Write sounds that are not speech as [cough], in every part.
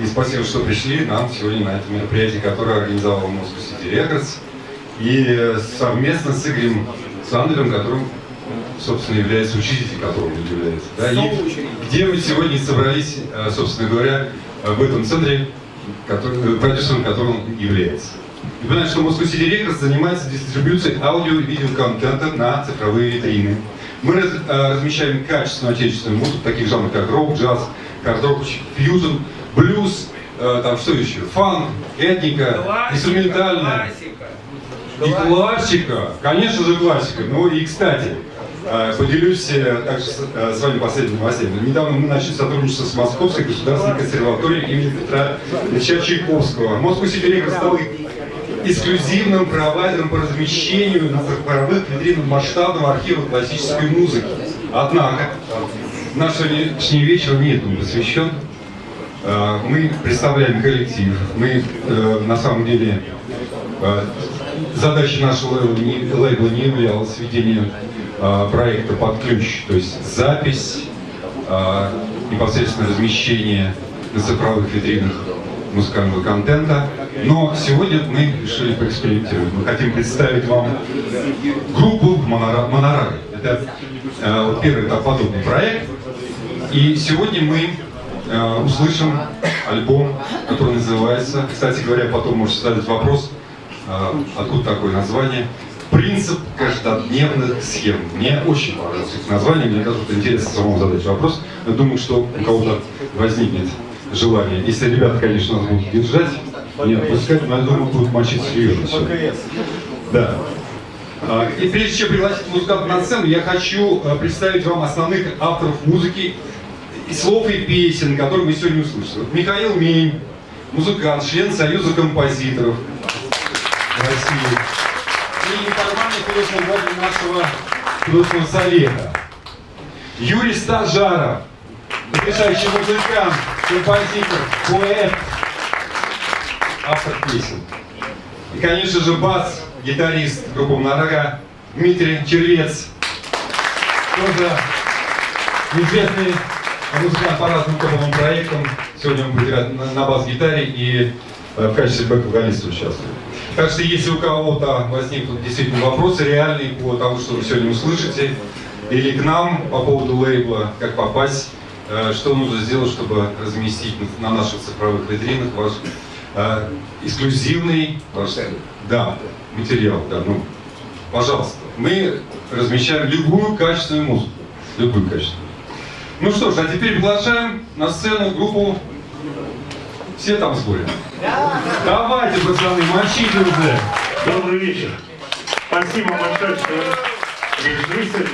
И спасибо, что пришли нам сегодня на это мероприятие, которое организовал Moscow City Records. И совместно с Игорем Сандером, которым, собственно, является учителем, которым он является. Да? И где мы сегодня собрались, э, собственно говоря, в этом центре, который, продюсером которым он является. Вы понимаете, что Moscow City Records занимается дистрибьюцией аудио и видеоконтента на цифровые витрины. Мы раз, э, размещаем качественную отечественную музыку, таких жанров, как рок, джаз, хард-рок, фьюжн, блюз, э, там что еще, фанк, этника, классика, инструментальная. Классика. И классика, конечно же классика. Ну и, кстати, э, поделюсь э, также с, э, с вами последними новостями. Недавно мы начали сотрудничество с Московской государственной консерваторией имени Петра Ильича Чайковского. Москва Сибирь стал эксклюзивным провайдером по размещению на цифровых витринах масштабного архива классической музыки. Однако, наш сегодняшний вечер не этому посвящен. Э, мы представляем коллектив. Мы э, на самом деле э, задачей нашего лейбла не, являлось ведение проекта под ключ, то есть запись, непосредственно размещение на цифровых витринах музыкального контента. Но сегодня мы решили поэкспериментировать. Мы хотим представить вам группу Монорары. Это первый подобный проект. И сегодня мы э, услышим альбом, который называется, кстати говоря, потом можете задать вопрос, э, откуда такое название, «Принцип каждодневных схем». Мне очень понравилось это название, мне даже интересно самому задать вопрос. Я думаю, что у кого-то возникнет желание. Если ребята, конечно, нас будут держать, нет, пускай, но я думаю, будут мочить серьезно все. Да. А, и прежде чем пригласить музыканта на сцену, я хочу а, представить вам основных авторов музыки, и слов и песен, которые мы сегодня услышали. Михаил Мень, музыкант, член Союза композиторов России. И неформальный художественный нашего художественного совета. Юрий Стажаров, потрясающий музыкант, композитор, поэт, автор песен. И, конечно же, бас, гитарист группы Мнорога Дмитрий Червец. Тоже известный музыкант по разным топовым проектам. Сегодня он будет играть на, на бас-гитаре и э, в качестве бэк-вокалиста участвует. Так что если у кого-то возникнут действительно вопросы реальные по тому, что вы сегодня услышите, или к нам по поводу лейбла, как попасть, э, что нужно сделать, чтобы разместить на наших цифровых витринах ваш э, эксклюзивный да, материал. Да, ну, пожалуйста. Мы размещаем любую качественную музыку. Любую качественную. Ну что ж, а теперь приглашаем на сцену группу все там в сборе? Давайте, пацаны, мочите уже. Добрый вечер. Спасибо большое, что пришли сегодня.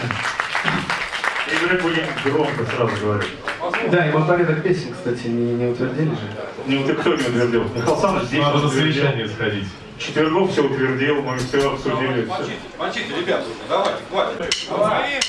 Играть будем громко, сразу говорю. Да, и вот порядок песен, кстати, не, не утвердили же. Не утвердил, кто не утвердил? Михаил Саныч здесь Надо на совещание сходить. Четвергов все утвердил, мы все обсудили. Мочите, мочите, ребята, давайте, хватит. Давай.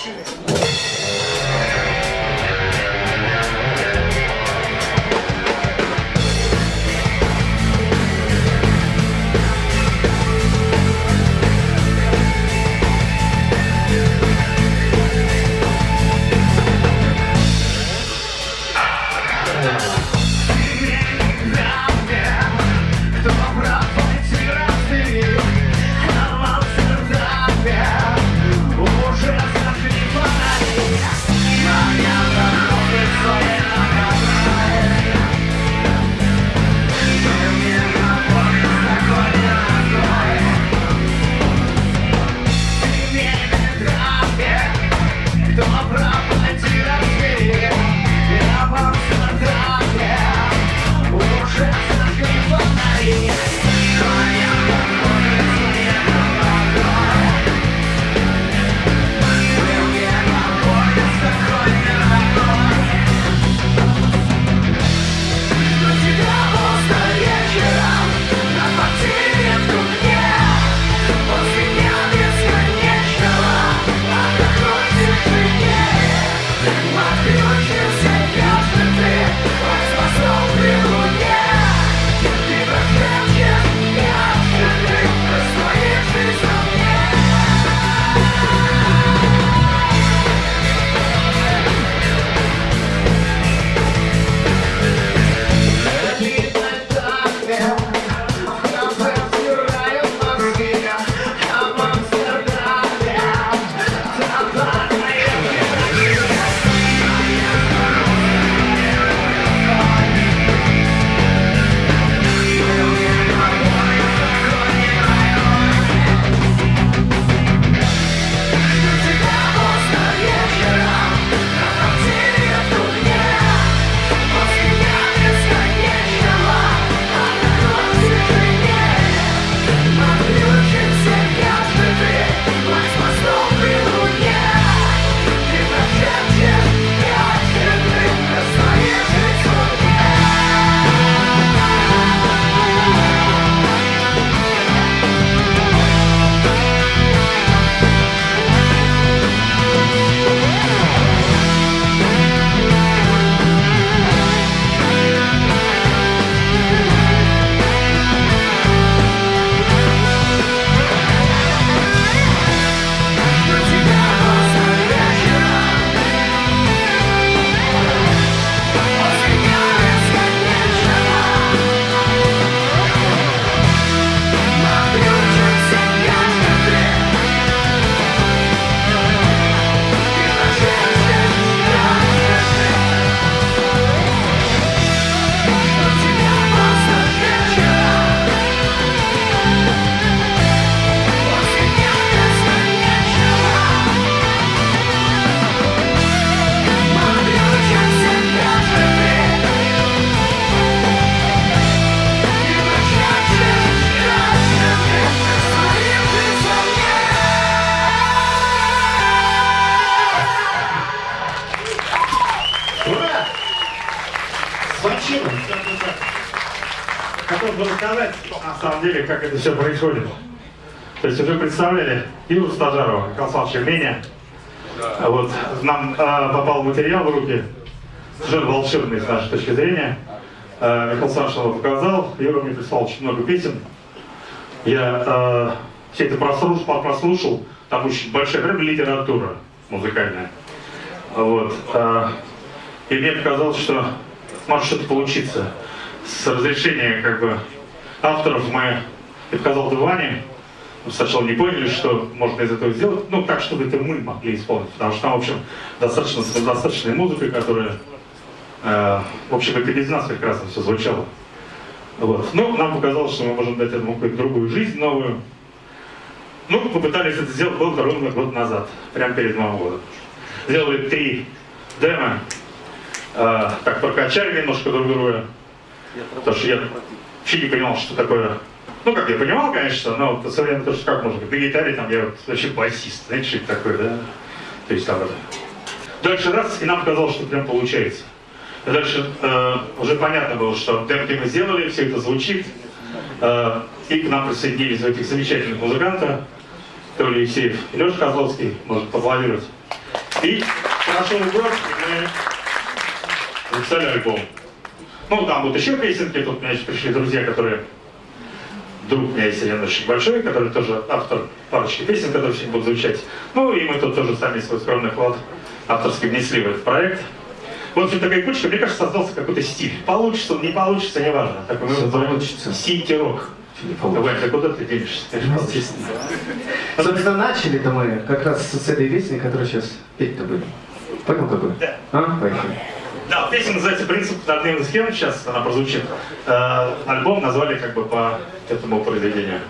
Это все происходит. То есть уже представляли Юру Стажарова, Константин Меня. Вот, нам э, попал материал в руки, совершенно волшебный с нашей точки зрения. Э, Михаил его показал, Юра мне прислал очень много песен. Я э, все это прослушал, прослушал, там очень большая прям литература музыкальная. Вот. э, и мне показалось, что может что-то получиться. С разрешения как бы авторов мы, я показал это Ване, мы сначала не поняли, что можно из этого сделать, ну так, чтобы это мы могли исполнить, потому что там, в общем, достаточно достаточная музыка, которая, э, в общем, и без нас прекрасно все звучало. Вот. Ну, нам показалось, что мы можем дать этому какую-то другую жизнь новую. Ну, попытались это сделать было ровно год назад, прямо перед Новым годом. Сделали три демо, э, так прокачали немножко друг друга, потому что я вообще не понимал, что такое. Ну, как я понимал, конечно, но вот современно то, что как можно, на гитаре там я вот вообще басист, знаете, что это такое, да? То есть там это. Дальше раз, и нам показалось, что прям получается. И дальше э, уже понятно было, что демки мы сделали, все это звучит. Э, и к нам присоединились этих замечательных музыкантов. Толя Евсеев и Леша Козловский, может поаплодировать. И прошел год, и мы записали альбом. Ну, там будут еще песенки, тут еще пришли друзья, которые... Друг у меня есть один очень большой, который тоже автор парочки песен, которые сегодня будут звучать. Ну, и мы тут тоже сами свой скромный вклад авторский внесли в этот проект. В общем, такая кучка, мне кажется, создался какой-то стиль. Получится он, не получится, неважно. Такой мы Всё называем получится. Не получится. Вань, ты куда ты получится. Собственно, начали-то мы как раз с этой песни, которую сейчас петь-то будем. Понял какой? Да. А? Поехали. Да, песня называется «Принцип одной схем», сейчас она прозвучит. Э, альбом назвали как бы по этому произведению.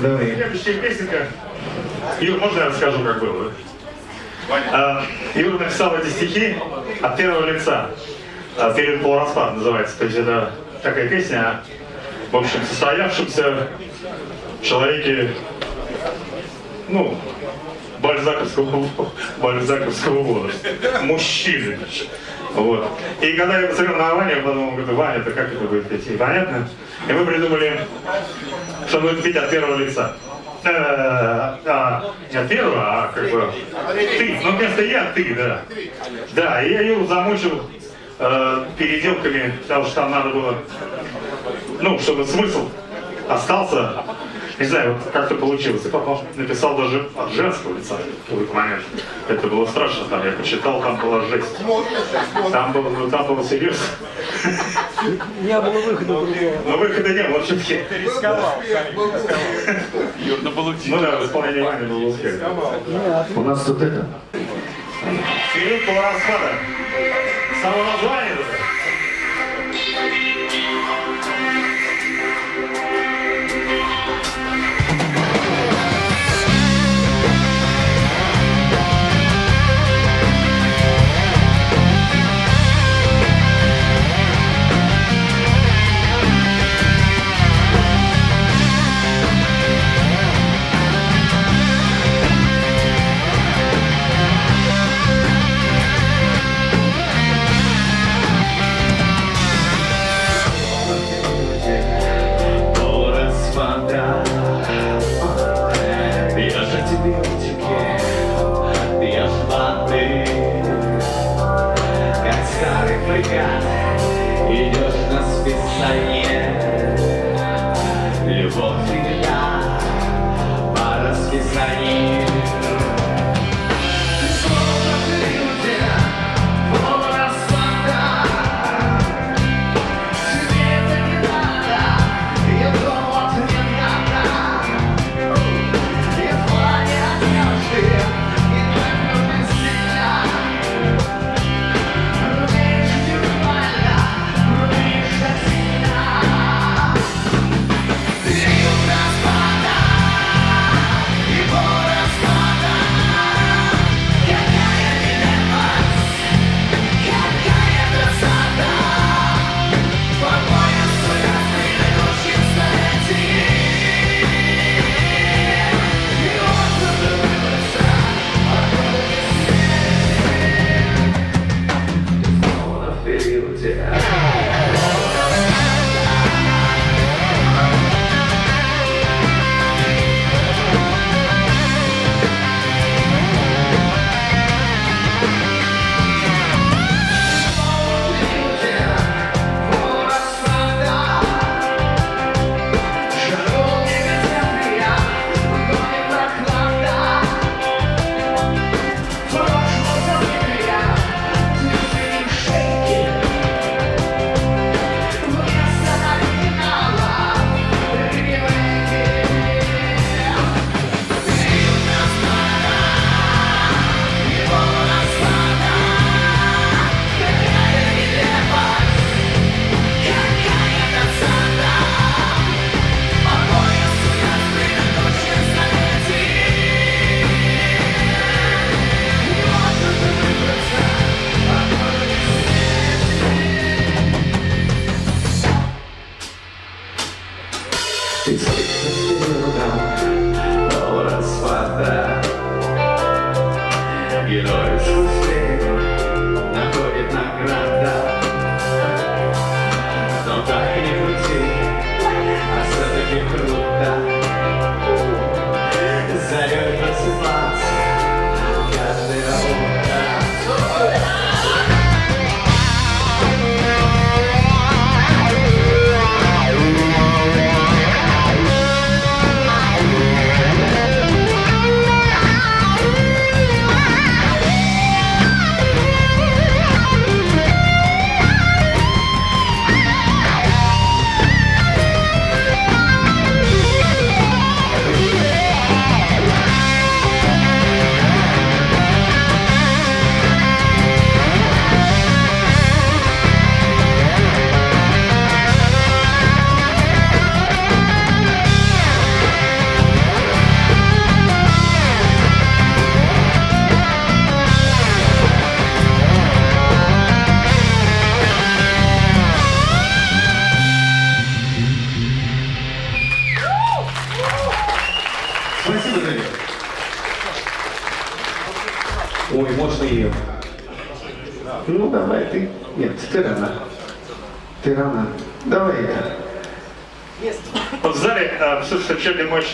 Давай. Следующая песенка. Юр, можно я расскажу, как было? А, Юр написал эти стихи от первого лица. А, Перед полураспад называется. То есть это такая песня о, в общем, состоявшемся человеке, ну, бальзаковского, [laughs] бальзаковского возраста. Мужчины. Вот. И когда я посмотрел на Ваню, я подумал, говорю, Ваня, это как это будет петь? Непонятно. И мы придумали, что будет петь от первого лица. Э, а, не от первого, а как бы ты. Ну, вместо я, ты, да. Да, и я Юру замучил э, переделками, потому что там надо было, ну, чтобы смысл остался. Не знаю, вот как-то получилось. И папа написал даже от женского лица в какой-то момент. Это было страшно, там я почитал, там была жесть. Там было, ну, там было серьезно. Не было выхода. Но выхода не было все-таки. Юр, ну получи. Ну да, исполнение было успешно. У нас тут это. Период полураспада. Само название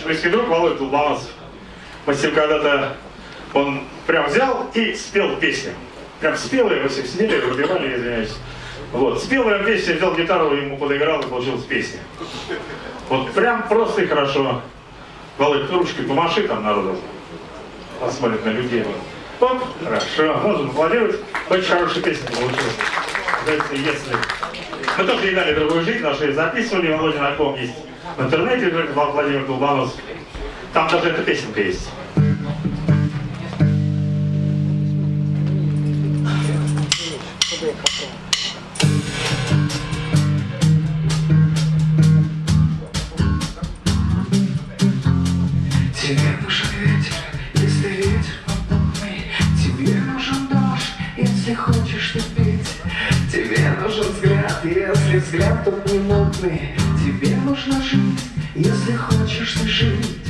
близкий друг Володя Долбаносов. Мы с ним когда-то, он прям взял и спел песню. Прям спел ее, мы все сидели, выбивали, извиняюсь. Вот, спел прям песню, взял гитару, ему подыграл и получилась песня. Вот прям просто и хорошо. Володь, ручкой помаши там народу. Посмотрит на людей. Оп, хорошо, можно аплодировать. Очень хорошая песня получилась. Если, если... Мы тоже ей дали другую жизнь, наши записывали, Володя на ком есть в интернете лежит Владимир Долбановский. Там даже эта песенка есть. если хочешь любить Тебе нужен взгляд, если взгляд тут не мутный тебе нужно жить, если хочешь ты жить.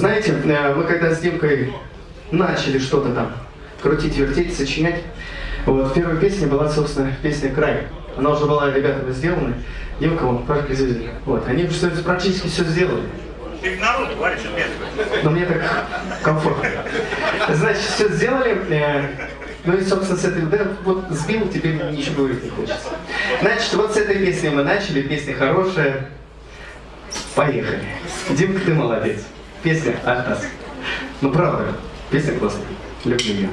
Знаете, э, мы когда с Димкой начали что-то там крутить, вертеть, сочинять, вот первая песня была, собственно, песня «Край». Она уже была ребятами сделана. Димка, вон, Пашка Зюзин. Вот, они уже практически все сделали. Ты в народу говоришь. Но мне так комфортно. Значит, все сделали. э, Ну и, собственно, с этой... Да, вот сбил, теперь ничего говорить не хочется. Значит, вот с этой песни мы начали. Песня хорошая. Поехали. Димка, ты молодец. Песня Ахтас. Ну, правда, песня классная. Люблю ее.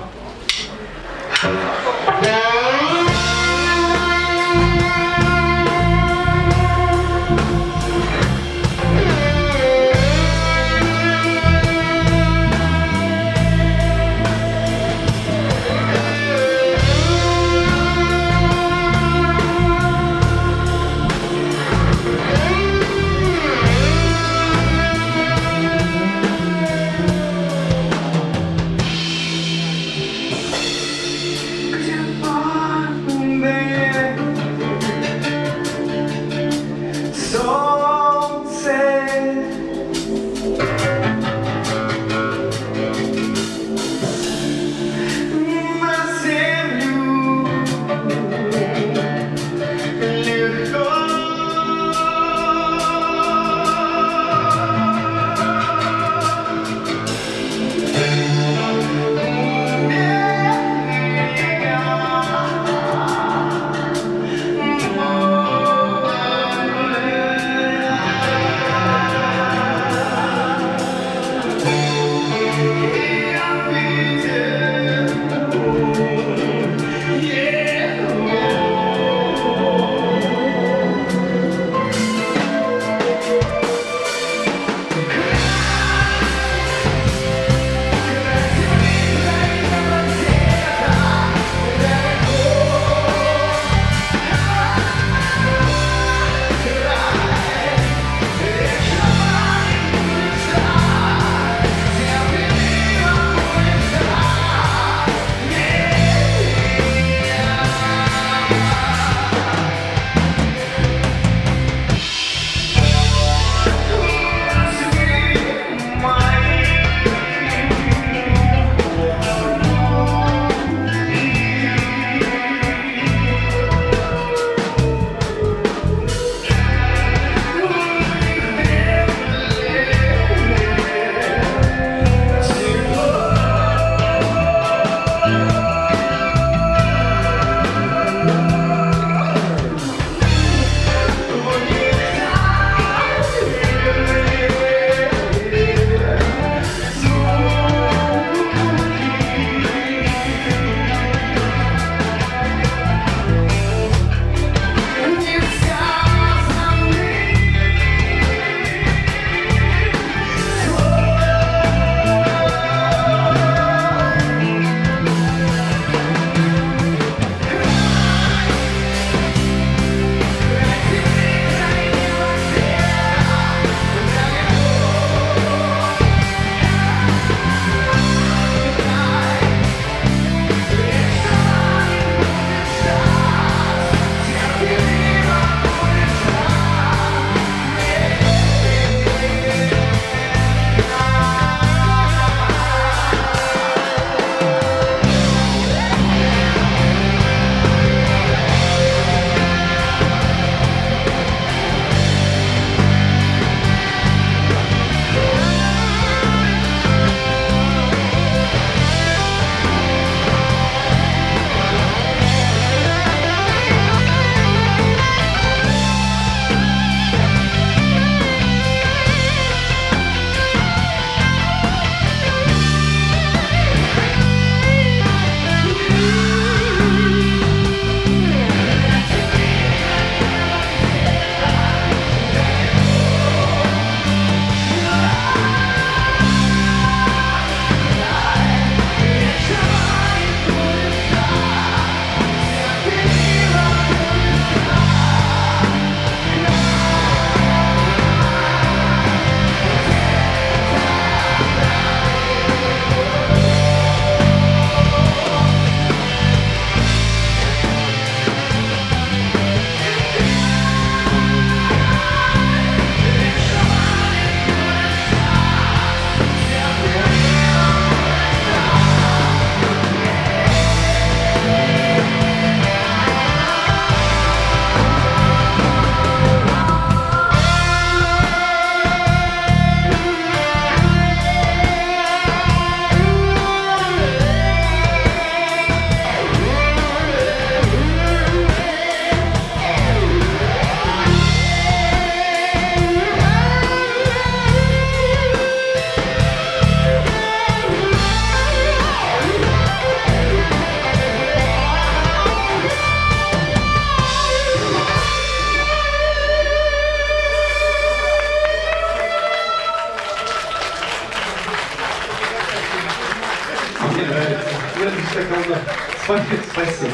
Спасибо.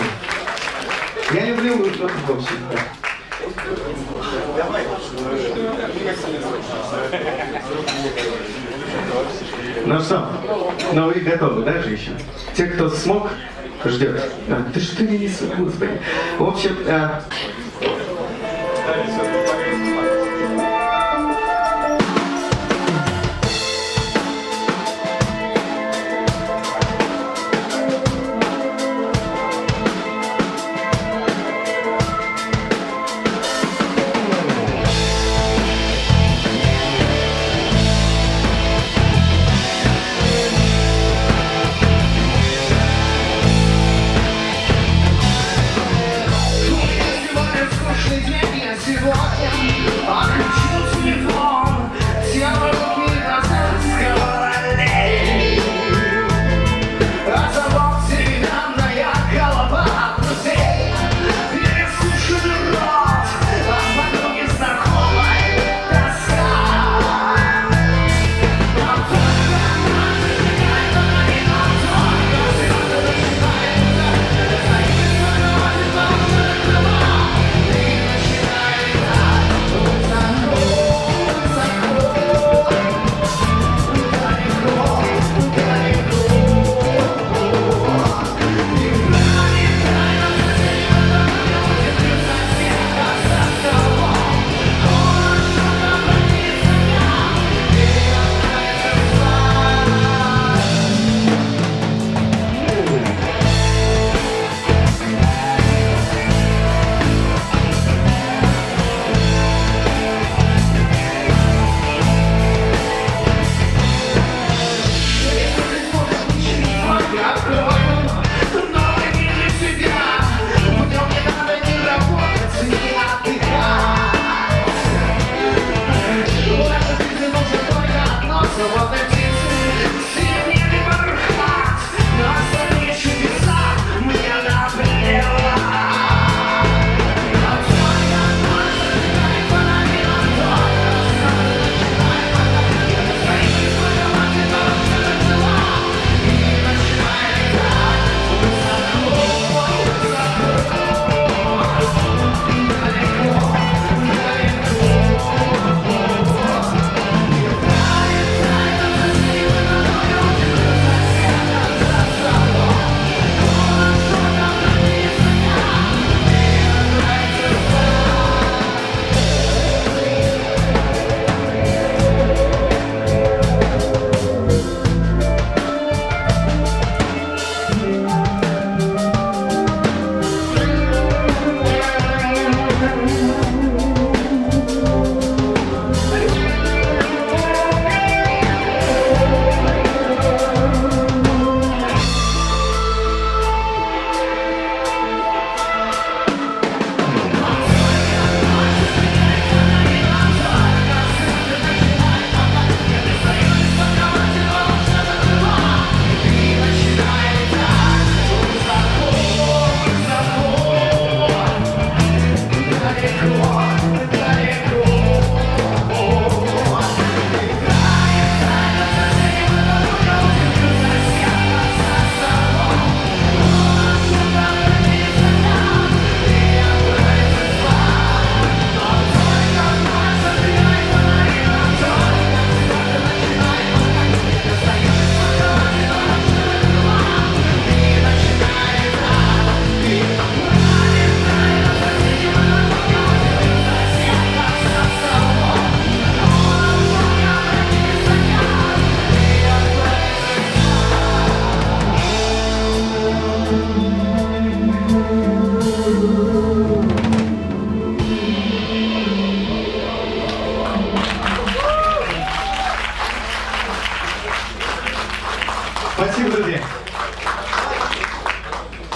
Я люблю в общем, да. Ну что, ну вы готовы, да, же еще? Те, кто смог, ждет. А, ты что не несу, господи. В общем, а,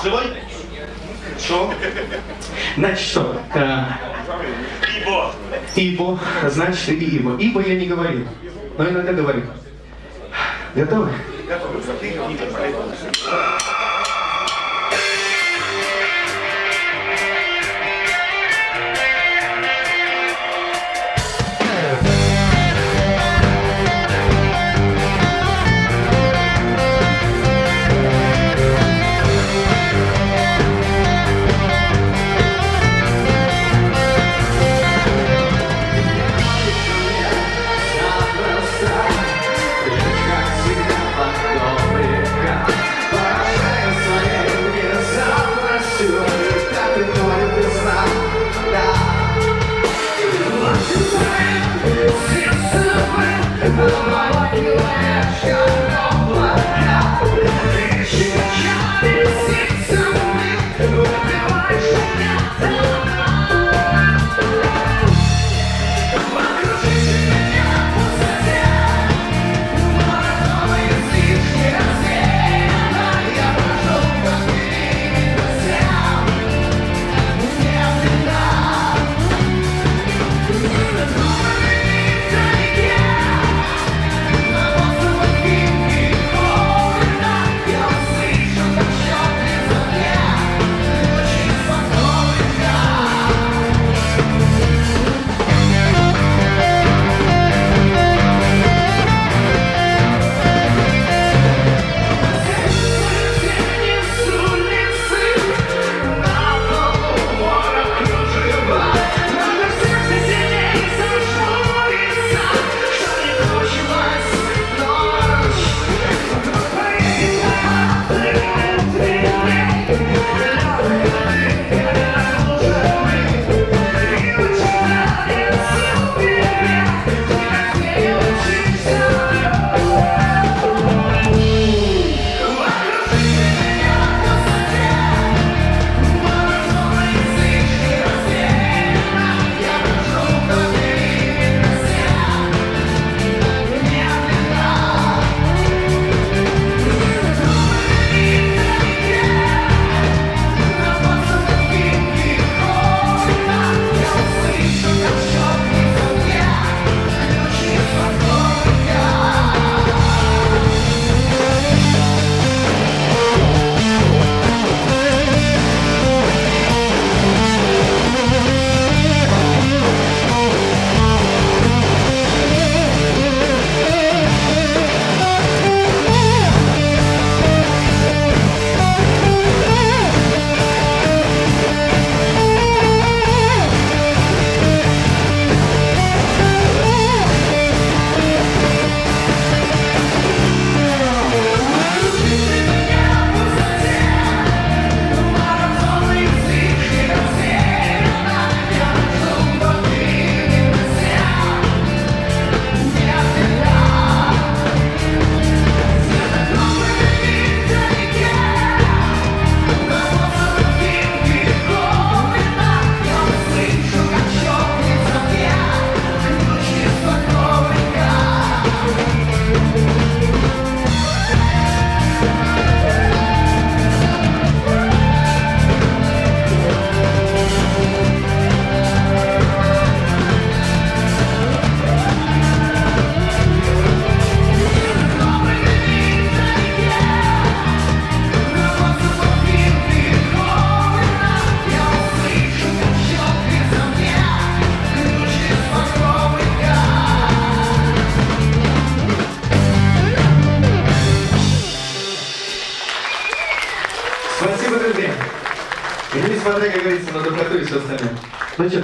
Живой? Что? Значит что? э, Ибо. Ибо, значит и Ибо. Ибо я не говорил, но иногда говорю. Готовы? духоту Yeah.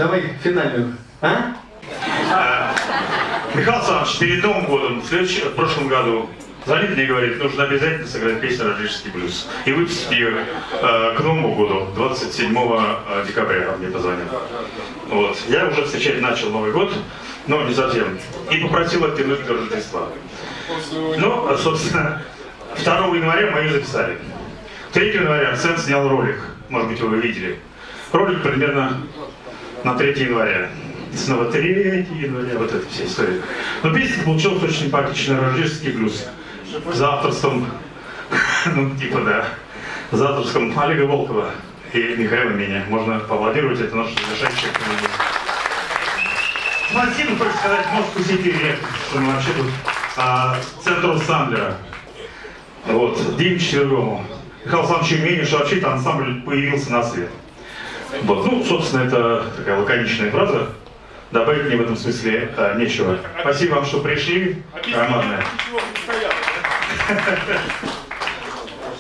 Давай финальную. А? Михаил Александрович, перед Новым годом, в, в прошлом году, звонит мне и говорит, нужно обязательно сыграть песню «Рождественский блюз» и выпустить ее э, к Новому году, 27 э, декабря мне позвонил. Вот. Я уже встречать начал Новый год, но не совсем. И попросил оттянуть до Рождества. Ну, а, собственно, 2 января мы ее записали. 3 января Арсен снял ролик, может быть, вы его видели. Ролик примерно на 3 января. И снова 3 января, вот эта вся история. Но песня получилась очень симпатичная, рождественский блюз. За авторством, [laughs] ну, типа, да, за авторством Олега Волкова и Михаила Меня. Можно поаплодировать, это наш завершающий. Спасибо, хочется сказать, может, посетили, что мы вообще тут а, центр Сандлера. Вот, Диме Четвергому. Михаилу Александровичу Меню, что вообще-то ансамбль появился на свет. Вот, ну, собственно, это такая лаконичная фраза. Добавить мне в этом смысле а, нечего. Спасибо вам, что пришли. Командная.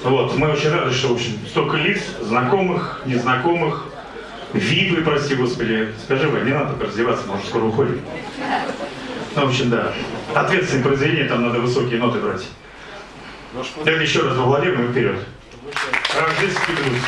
Вот, мы очень рады, что, в общем, столько лиц, знакомых, незнакомых, випы, прости господи. Скажи, вы, не надо только раздеваться, может, скоро уходим. Ну, в общем, да. Ответственное произведение, там надо высокие ноты брать. Это еще раз во Владимир и вперед. Рождественский блюз.